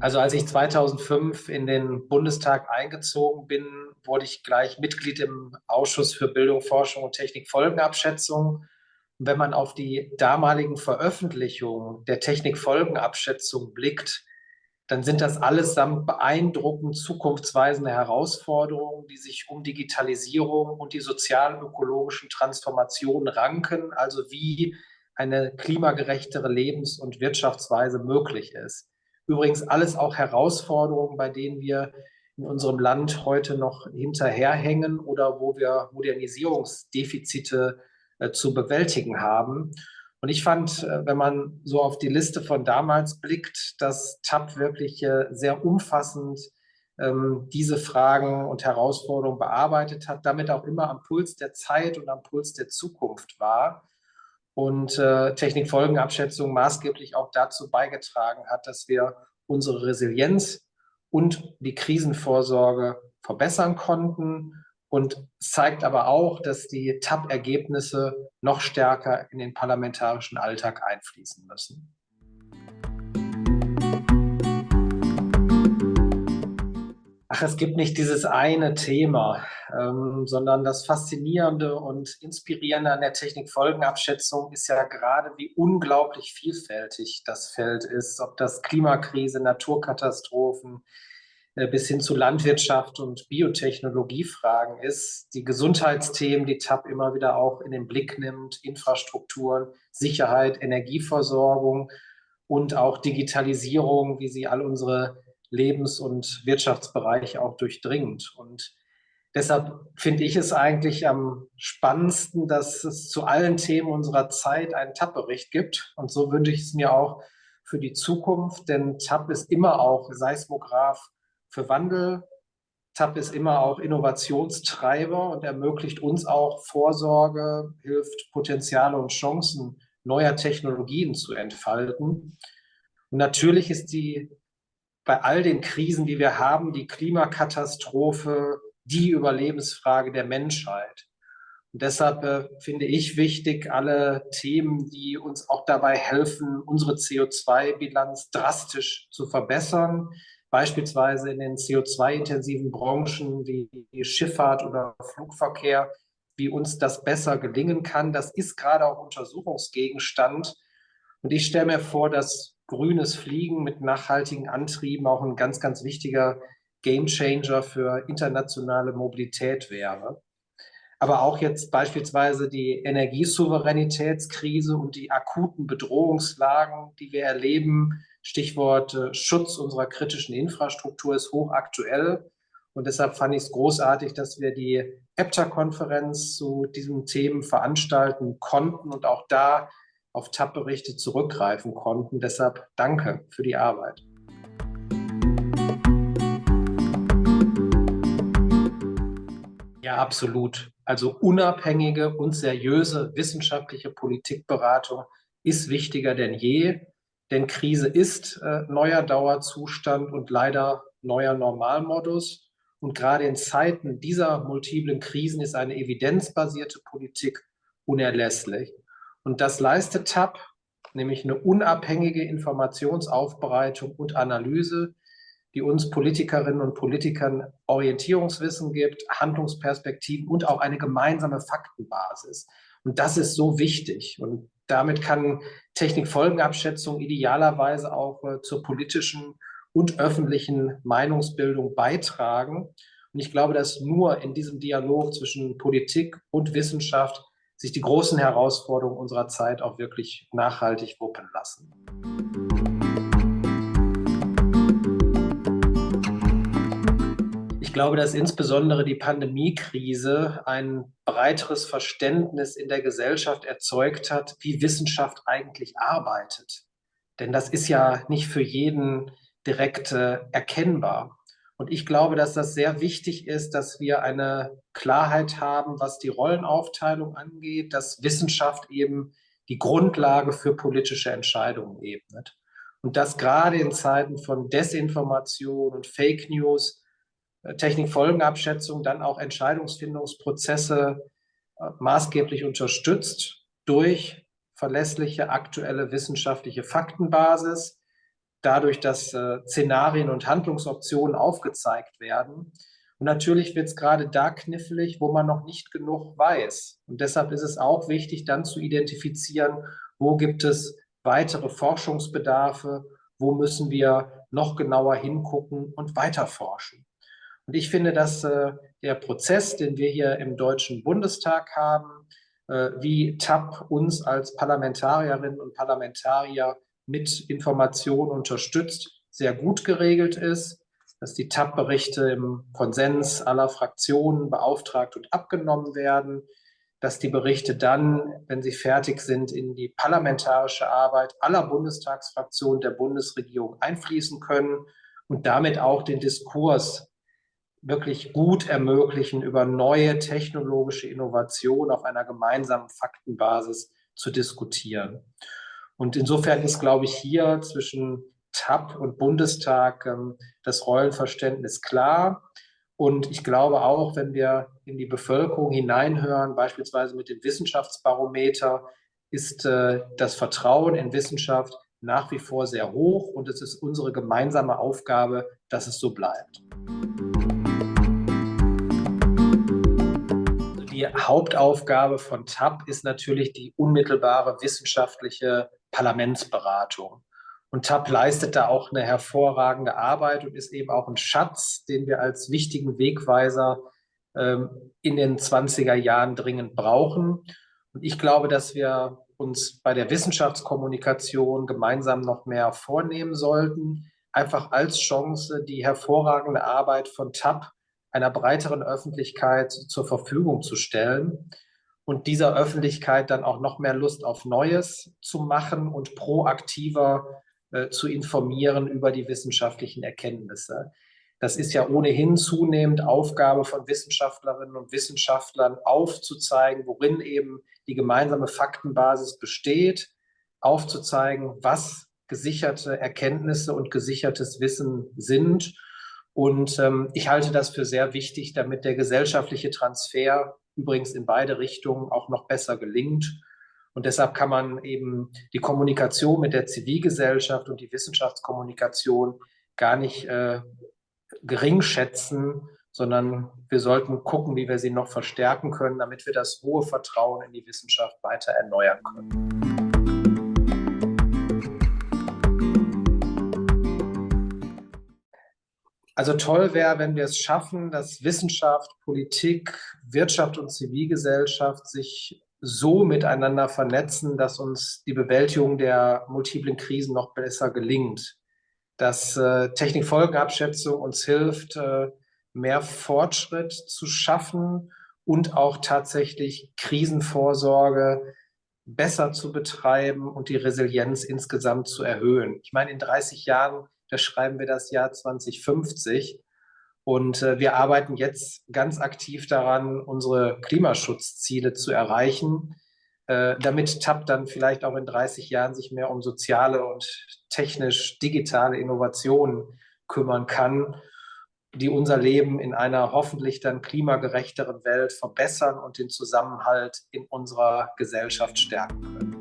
Also als ich 2005 in den Bundestag eingezogen bin, wurde ich gleich Mitglied im Ausschuss für Bildung, Forschung und Technikfolgenabschätzung. Und wenn man auf die damaligen Veröffentlichungen der Technikfolgenabschätzung blickt, dann sind das allesamt beeindruckend zukunftsweisende Herausforderungen, die sich um Digitalisierung und die sozial-ökologischen Transformationen ranken, also wie eine klimagerechtere Lebens- und Wirtschaftsweise möglich ist. Übrigens alles auch Herausforderungen, bei denen wir in unserem Land heute noch hinterherhängen oder wo wir Modernisierungsdefizite äh, zu bewältigen haben. Und ich fand, äh, wenn man so auf die Liste von damals blickt, dass TAP wirklich äh, sehr umfassend ähm, diese Fragen und Herausforderungen bearbeitet hat, damit auch immer am Puls der Zeit und am Puls der Zukunft war und äh, Technikfolgenabschätzung maßgeblich auch dazu beigetragen hat, dass wir unsere Resilienz und die Krisenvorsorge verbessern konnten und zeigt aber auch, dass die TAP-Ergebnisse noch stärker in den parlamentarischen Alltag einfließen müssen. Ach, es gibt nicht dieses eine Thema, ähm, sondern das Faszinierende und Inspirierende an der Technikfolgenabschätzung ist ja gerade, wie unglaublich vielfältig das Feld ist, ob das Klimakrise, Naturkatastrophen, äh, bis hin zu Landwirtschaft und Biotechnologiefragen ist, die Gesundheitsthemen, die TAP immer wieder auch in den Blick nimmt, Infrastrukturen, Sicherheit, Energieversorgung und auch Digitalisierung, wie sie all unsere Lebens- und Wirtschaftsbereiche auch durchdringt. Und deshalb finde ich es eigentlich am spannendsten, dass es zu allen Themen unserer Zeit einen TAP-Bericht gibt. Und so wünsche ich es mir auch für die Zukunft, denn TAP ist immer auch Seismograph für Wandel. TAP ist immer auch Innovationstreiber und ermöglicht uns auch Vorsorge, hilft Potenziale und Chancen neuer Technologien zu entfalten. Und natürlich ist die bei all den Krisen, die wir haben, die Klimakatastrophe die Überlebensfrage der Menschheit. Und deshalb äh, finde ich wichtig, alle Themen, die uns auch dabei helfen, unsere CO2-Bilanz drastisch zu verbessern, beispielsweise in den CO2-intensiven Branchen wie Schifffahrt oder Flugverkehr, wie uns das besser gelingen kann. Das ist gerade auch Untersuchungsgegenstand. Und ich stelle mir vor, dass grünes Fliegen mit nachhaltigen Antrieben auch ein ganz, ganz wichtiger Gamechanger für internationale Mobilität wäre. Aber auch jetzt beispielsweise die Energiesouveränitätskrise und die akuten Bedrohungslagen, die wir erleben, Stichwort äh, Schutz unserer kritischen Infrastruktur ist hochaktuell. Und deshalb fand ich es großartig, dass wir die EPTA-Konferenz zu diesen Themen veranstalten konnten und auch da auf TAP-Berichte zurückgreifen konnten. Deshalb danke für die Arbeit. Ja, absolut. Also unabhängige und seriöse wissenschaftliche Politikberatung ist wichtiger denn je. Denn Krise ist äh, neuer Dauerzustand und leider neuer Normalmodus. Und gerade in Zeiten dieser multiplen Krisen ist eine evidenzbasierte Politik unerlässlich. Und das leistet TAP, nämlich eine unabhängige Informationsaufbereitung und Analyse, die uns Politikerinnen und Politikern Orientierungswissen gibt, Handlungsperspektiven und auch eine gemeinsame Faktenbasis. Und das ist so wichtig. Und damit kann Technikfolgenabschätzung idealerweise auch äh, zur politischen und öffentlichen Meinungsbildung beitragen. Und ich glaube, dass nur in diesem Dialog zwischen Politik und Wissenschaft sich die großen Herausforderungen unserer Zeit auch wirklich nachhaltig wuppen lassen. Ich glaube, dass insbesondere die Pandemiekrise ein breiteres Verständnis in der Gesellschaft erzeugt hat, wie Wissenschaft eigentlich arbeitet. Denn das ist ja nicht für jeden direkt äh, erkennbar. Und ich glaube, dass das sehr wichtig ist, dass wir eine Klarheit haben, was die Rollenaufteilung angeht, dass Wissenschaft eben die Grundlage für politische Entscheidungen ebnet. Und dass gerade in Zeiten von Desinformation und Fake News äh, Technikfolgenabschätzung dann auch Entscheidungsfindungsprozesse äh, maßgeblich unterstützt durch verlässliche aktuelle wissenschaftliche Faktenbasis, dadurch, dass äh, Szenarien und Handlungsoptionen aufgezeigt werden. Und natürlich wird es gerade da knifflig, wo man noch nicht genug weiß. Und deshalb ist es auch wichtig, dann zu identifizieren, wo gibt es weitere Forschungsbedarfe, wo müssen wir noch genauer hingucken und weiter forschen. Und ich finde, dass äh, der Prozess, den wir hier im Deutschen Bundestag haben, äh, wie TAP uns als Parlamentarierinnen und Parlamentarier mit Informationen unterstützt, sehr gut geregelt ist, dass die TAP-Berichte im Konsens aller Fraktionen beauftragt und abgenommen werden, dass die Berichte dann, wenn sie fertig sind, in die parlamentarische Arbeit aller Bundestagsfraktionen der Bundesregierung einfließen können und damit auch den Diskurs wirklich gut ermöglichen, über neue technologische Innovationen auf einer gemeinsamen Faktenbasis zu diskutieren. Und insofern ist, glaube ich, hier zwischen TAP und Bundestag ähm, das Rollenverständnis klar. Und ich glaube auch, wenn wir in die Bevölkerung hineinhören, beispielsweise mit dem Wissenschaftsbarometer, ist äh, das Vertrauen in Wissenschaft nach wie vor sehr hoch und es ist unsere gemeinsame Aufgabe, dass es so bleibt. Die Hauptaufgabe von TAP ist natürlich die unmittelbare wissenschaftliche Parlamentsberatung. Und TAP leistet da auch eine hervorragende Arbeit und ist eben auch ein Schatz, den wir als wichtigen Wegweiser ähm, in den 20er Jahren dringend brauchen. Und ich glaube, dass wir uns bei der Wissenschaftskommunikation gemeinsam noch mehr vornehmen sollten, einfach als Chance die hervorragende Arbeit von TAP einer breiteren Öffentlichkeit zur Verfügung zu stellen und dieser Öffentlichkeit dann auch noch mehr Lust auf Neues zu machen und proaktiver äh, zu informieren über die wissenschaftlichen Erkenntnisse. Das ist ja ohnehin zunehmend Aufgabe von Wissenschaftlerinnen und Wissenschaftlern, aufzuzeigen, worin eben die gemeinsame Faktenbasis besteht, aufzuzeigen, was gesicherte Erkenntnisse und gesichertes Wissen sind. Und ähm, ich halte das für sehr wichtig, damit der gesellschaftliche Transfer übrigens in beide Richtungen auch noch besser gelingt und deshalb kann man eben die Kommunikation mit der Zivilgesellschaft und die Wissenschaftskommunikation gar nicht äh, gering schätzen, sondern wir sollten gucken, wie wir sie noch verstärken können, damit wir das hohe Vertrauen in die Wissenschaft weiter erneuern können. Also toll wäre, wenn wir es schaffen, dass Wissenschaft, Politik, Wirtschaft und Zivilgesellschaft sich so miteinander vernetzen, dass uns die Bewältigung der multiplen Krisen noch besser gelingt. Dass äh, Technikfolgenabschätzung uns hilft, äh, mehr Fortschritt zu schaffen und auch tatsächlich Krisenvorsorge besser zu betreiben und die Resilienz insgesamt zu erhöhen. Ich meine, in 30 Jahren, da schreiben wir das Jahr 2050 und äh, wir arbeiten jetzt ganz aktiv daran, unsere Klimaschutzziele zu erreichen, äh, damit TAP dann vielleicht auch in 30 Jahren sich mehr um soziale und technisch-digitale Innovationen kümmern kann, die unser Leben in einer hoffentlich dann klimagerechteren Welt verbessern und den Zusammenhalt in unserer Gesellschaft stärken können.